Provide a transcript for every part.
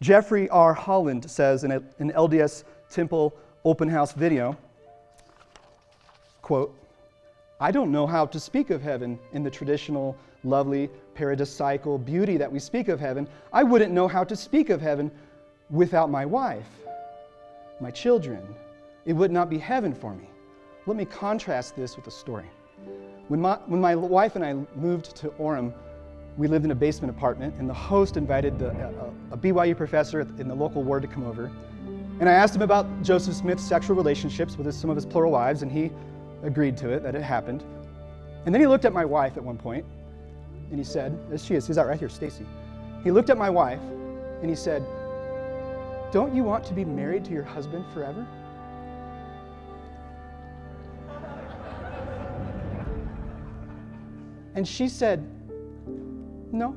Jeffrey R. Holland says in an LDS Temple open house video, quote, I don't know how to speak of heaven in the traditional, lovely, paradisical beauty that we speak of heaven. I wouldn't know how to speak of heaven without my wife, my children. It would not be heaven for me. Let me contrast this with a story. When my, when my wife and I moved to Orem, we lived in a basement apartment, and the host invited the, uh, uh, a, a BYU professor in the local ward to come over. And I asked him about Joseph Smith's sexual relationships with his, some of his plural wives, and he agreed to it, that it happened. And then he looked at my wife at one point, and he said, as she is, he's out right here, Stacy. He looked at my wife, and he said, Don't you want to be married to your husband forever? And she said, No.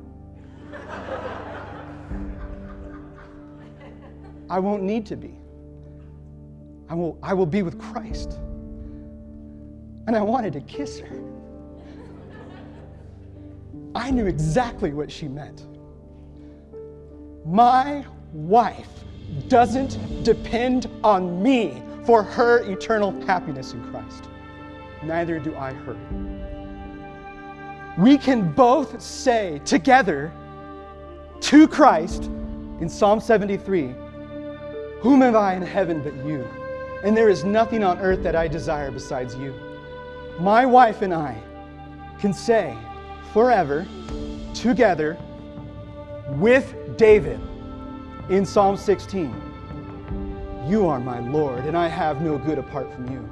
I won't need to be. I will, I will be with Christ. And I wanted to kiss her. I knew exactly what she meant. My wife doesn't depend on me for her eternal happiness in Christ. Neither do I her. We can both say together to Christ in Psalm 73 Whom have I in heaven but you? And there is nothing on earth that I desire besides you. My wife and I can say forever, together, with David in Psalm 16 You are my Lord, and I have no good apart from you.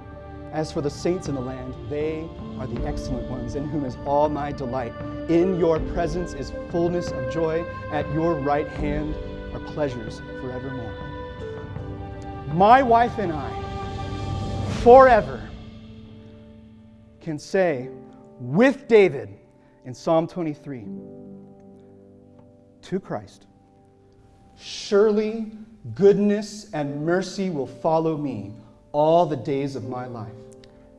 As for the saints in the land, they are the excellent ones, in whom is all my delight. In your presence is fullness of joy. At your right hand are pleasures forevermore. My wife and I, forever, can say with David in Psalm 23 to Christ, Surely goodness and mercy will follow me all the days of my life,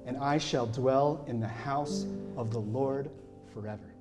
and I shall dwell in the house of the Lord forever.